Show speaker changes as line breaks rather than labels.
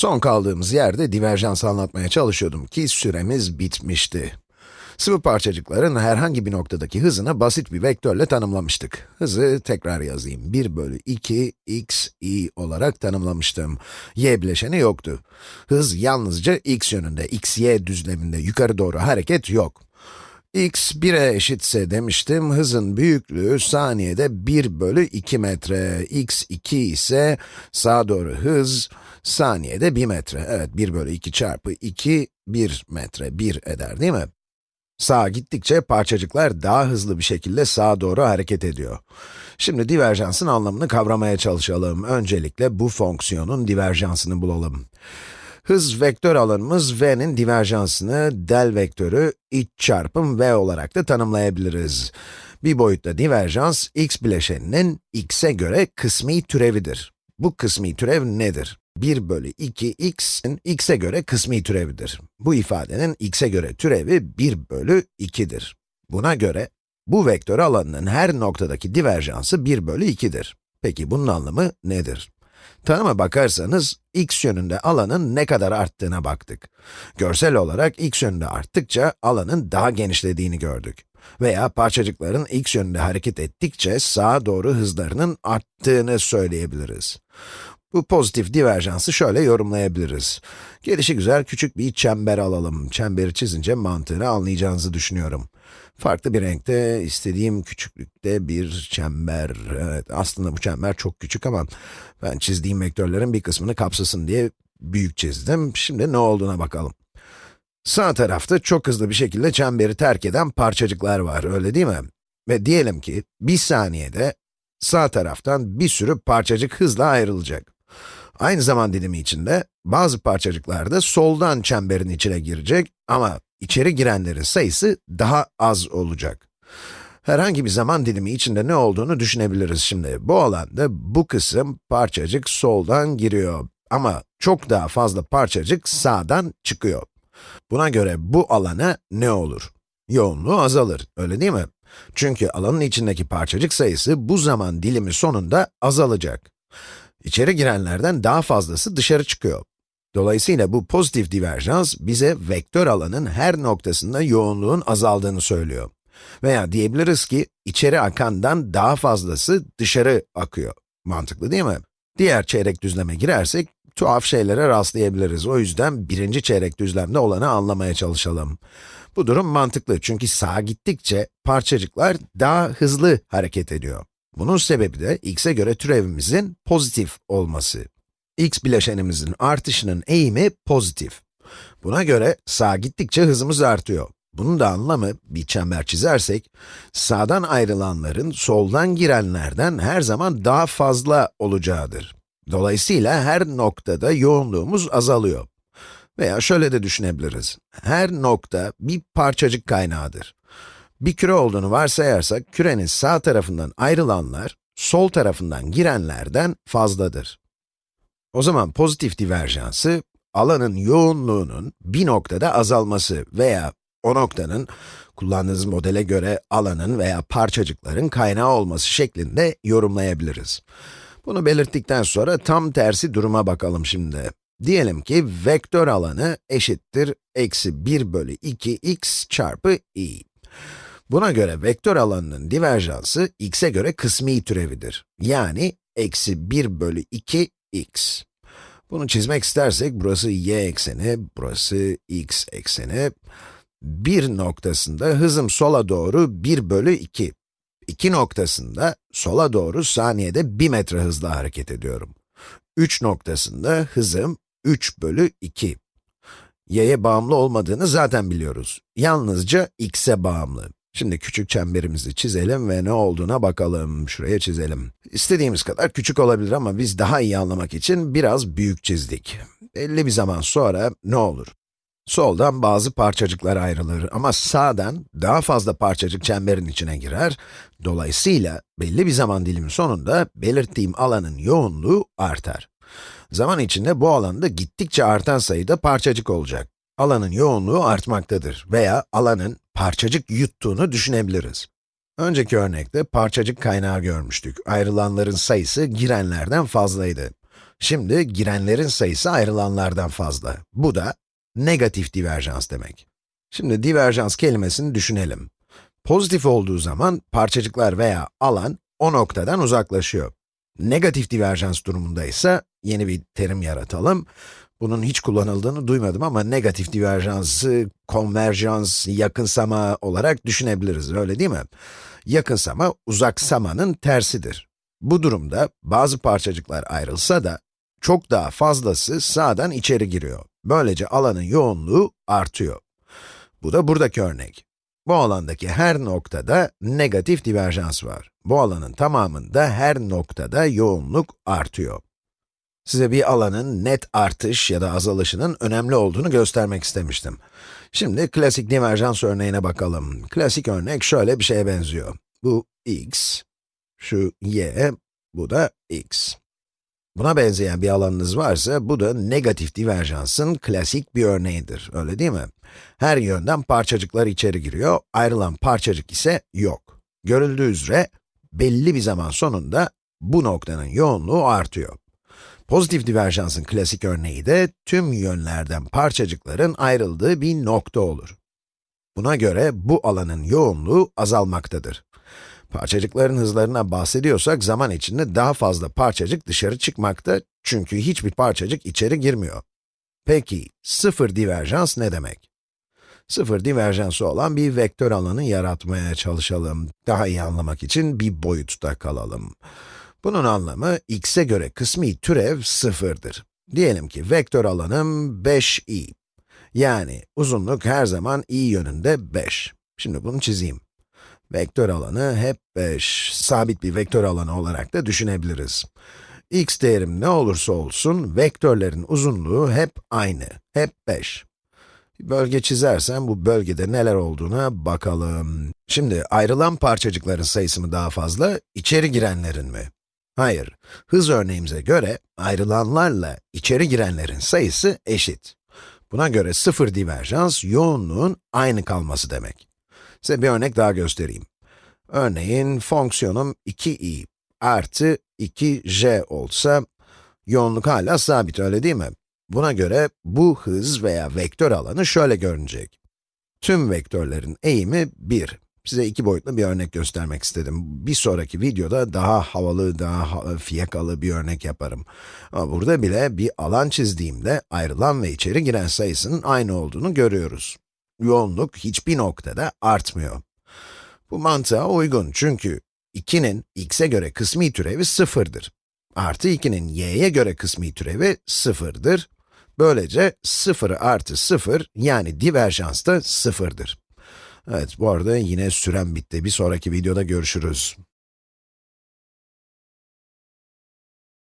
Son kaldığımız yerde diverjans anlatmaya çalışıyordum ki süremiz bitmişti. Sıvı parçacıkların herhangi bir noktadaki hızını basit bir vektörle tanımlamıştık. Hızı tekrar yazayım. 1 bölü 2 x, i olarak tanımlamıştım. y bileşeni yoktu. Hız yalnızca x yönünde, x, y düzleminde yukarı doğru hareket yok. X 1'e eşitse demiştim, hızın büyüklüğü saniyede 1 bölü 2 metre, x 2 ise sağa doğru hız saniyede 1 metre. Evet, 1 bölü 2 çarpı 2, 1 metre, 1 eder değil mi? Sağa gittikçe parçacıklar daha hızlı bir şekilde sağa doğru hareket ediyor. Şimdi diverjansın anlamını kavramaya çalışalım. Öncelikle bu fonksiyonun diverjansını bulalım. Hız vektör alanımız v'nin diverjansını del vektörü iç çarpım v olarak da tanımlayabiliriz. Bir boyutta diverjans, x bileşeninin x'e göre kısmi türevidir. Bu kısmi türev nedir? 1 bölü 2 x'in x'e göre kısmi türevidir. Bu ifadenin x'e göre türevi 1 bölü 2'dir. Buna göre, bu vektör alanının her noktadaki diverjansı 1 bölü 2'dir. Peki bunun anlamı nedir? Tanıma bakarsanız, x yönünde alanın ne kadar arttığına baktık. Görsel olarak x yönünde arttıkça alanın daha genişlediğini gördük. Veya parçacıkların x yönünde hareket ettikçe sağa doğru hızlarının arttığını söyleyebiliriz. Bu pozitif diverjansı şöyle yorumlayabiliriz. Gelişi güzel küçük bir çember alalım. Çemberi çizince mantığını anlayacağınızı düşünüyorum. Farklı bir renkte, istediğim küçüklükte bir çember. Evet, aslında bu çember çok küçük ama ben çizdiğim vektörlerin bir kısmını kapsasın diye büyük çizdim. Şimdi ne olduğuna bakalım. Sağ tarafta çok hızlı bir şekilde çemberi terk eden parçacıklar var, öyle değil mi? Ve diyelim ki, bir saniyede sağ taraftan bir sürü parçacık hızla ayrılacak. Aynı zaman dilimi içinde, bazı parçacıklar da soldan çemberin içine girecek ama içeri girenlerin sayısı daha az olacak. Herhangi bir zaman dilimi içinde ne olduğunu düşünebiliriz şimdi. Bu alanda bu kısım parçacık soldan giriyor ama çok daha fazla parçacık sağdan çıkıyor. Buna göre bu alana ne olur? Yoğunluğu azalır, öyle değil mi? Çünkü alanın içindeki parçacık sayısı bu zaman dilimi sonunda azalacak. İçeri girenlerden daha fazlası dışarı çıkıyor. Dolayısıyla bu pozitif diverjans bize vektör alanın her noktasında yoğunluğun azaldığını söylüyor. Veya diyebiliriz ki, içeri akandan daha fazlası dışarı akıyor. Mantıklı değil mi? Diğer çeyrek düzleme girersek, tuhaf şeylere rastlayabiliriz. O yüzden birinci çeyrek düzlemde olanı anlamaya çalışalım. Bu durum mantıklı çünkü sağa gittikçe parçacıklar daha hızlı hareket ediyor. Bunun sebebi de x'e göre türevimizin pozitif olması. x bileşenimizin artışının eğimi pozitif. Buna göre sağa gittikçe hızımız artıyor. Bunun da anlamı, bir çember çizersek, sağdan ayrılanların soldan girenlerden her zaman daha fazla olacağıdır. Dolayısıyla her noktada yoğunluğumuz azalıyor. Veya şöyle de düşünebiliriz. Her nokta bir parçacık kaynağıdır. Bir küre olduğunu varsayarsak, kürenin sağ tarafından ayrılanlar, sol tarafından girenlerden fazladır. O zaman pozitif diverjansı, alanın yoğunluğunun bir noktada azalması veya o noktanın, kullandığınız modele göre alanın veya parçacıkların kaynağı olması şeklinde yorumlayabiliriz. Bunu belirttikten sonra tam tersi duruma bakalım şimdi. Diyelim ki vektör alanı eşittir eksi 1 bölü 2 x çarpı i. Buna göre vektör alanının diverjansı x'e göre kısmi türevidir. Yani eksi 1 bölü 2 x. Bunu çizmek istersek burası y ekseni, burası x ekseni. Bir noktasında hızım sola doğru 1 bölü 2. İki noktasında sola doğru saniyede 1 metre hızla hareket ediyorum. 3 noktasında hızım 3 bölü 2. y'ye bağımlı olmadığını zaten biliyoruz. Yalnızca x'e bağımlı. Şimdi küçük çemberimizi çizelim ve ne olduğuna bakalım. Şuraya çizelim. İstediğimiz kadar küçük olabilir ama biz daha iyi anlamak için biraz büyük çizdik. Belli bir zaman sonra ne olur? Soldan bazı parçacıklar ayrılır ama sağdan daha fazla parçacık çemberin içine girer. Dolayısıyla belli bir zaman dilimi sonunda belirttiğim alanın yoğunluğu artar. Zaman içinde bu alanda gittikçe artan sayıda parçacık olacak. Alanın yoğunluğu artmaktadır veya alanın parçacık yuttuğunu düşünebiliriz. Önceki örnekte parçacık kaynağı görmüştük. Ayrılanların sayısı girenlerden fazlaydı. Şimdi girenlerin sayısı ayrılanlardan fazla. Bu da negatif diverjans demek. Şimdi diverjans kelimesini düşünelim. Pozitif olduğu zaman parçacıklar veya alan o noktadan uzaklaşıyor. Negatif diverjans durumunda ise yeni bir terim yaratalım. Bunun hiç kullanıldığını duymadım ama negatif diverjansı konverjans, yakınsama olarak düşünebiliriz, öyle değil mi? Yakınsama, uzaksamanın tersidir. Bu durumda bazı parçacıklar ayrılsa da çok daha fazlası sağdan içeri giriyor. Böylece alanın yoğunluğu artıyor. Bu da buradaki örnek. Bu alandaki her noktada negatif diverjans var. Bu alanın tamamında her noktada yoğunluk artıyor. Size bir alanın net artış ya da azalışının önemli olduğunu göstermek istemiştim. Şimdi klasik diverjans örneğine bakalım. Klasik örnek şöyle bir şeye benziyor. Bu x, şu y, bu da x. Buna benzeyen bir alanınız varsa, bu da negatif diverjansın klasik bir örneğidir, öyle değil mi? Her yönden parçacıklar içeri giriyor, ayrılan parçacık ise yok. Görüldüğü üzere, belli bir zaman sonunda bu noktanın yoğunluğu artıyor. Pozitif diverjansın klasik örneği de tüm yönlerden parçacıkların ayrıldığı bir nokta olur. Buna göre bu alanın yoğunluğu azalmaktadır. Parçacıkların hızlarına bahsediyorsak zaman içinde daha fazla parçacık dışarı çıkmakta çünkü hiçbir parçacık içeri girmiyor. Peki, sıfır diverjans ne demek? Sıfır diverjansı olan bir vektör alanı yaratmaya çalışalım. Daha iyi anlamak için bir boyutta kalalım. Bunun anlamı, x'e göre kısmi türev sıfırdır. Diyelim ki vektör alanım 5i. Yani uzunluk her zaman i yönünde 5. Şimdi bunu çizeyim. Vektör alanı hep 5, sabit bir vektör alanı olarak da düşünebiliriz. x değerim ne olursa olsun, vektörlerin uzunluğu hep aynı, hep 5. Bir bölge çizersem bu bölgede neler olduğuna bakalım. Şimdi ayrılan parçacıkların sayısı mı daha fazla, içeri girenlerin mi? Hayır, hız örneğimize göre ayrılanlarla içeri girenlerin sayısı eşit. Buna göre sıfır diverjans, yoğunluğun aynı kalması demek. Size bir örnek daha göstereyim. Örneğin, fonksiyonum 2i artı 2j olsa, yoğunluk hala sabit, öyle değil mi? Buna göre bu hız veya vektör alanı şöyle görünecek. Tüm vektörlerin eğimi 1. Size iki boyutlu bir örnek göstermek istedim. Bir sonraki videoda daha havalı, daha fiyakalı bir örnek yaparım. Ama burada bile bir alan çizdiğimde ayrılan ve içeri giren sayısının aynı olduğunu görüyoruz. Yoğunluk hiçbir noktada artmıyor. Bu mantığa uygun çünkü 2'nin x'e göre kısmi türevi sıfırdır. Artı 2'nin y'ye göre kısmi türevi sıfırdır. Böylece 0 artı 0 yani diverjans da sıfırdır. Evet, bu arada yine sürem bitti. Bir sonraki videoda görüşürüz.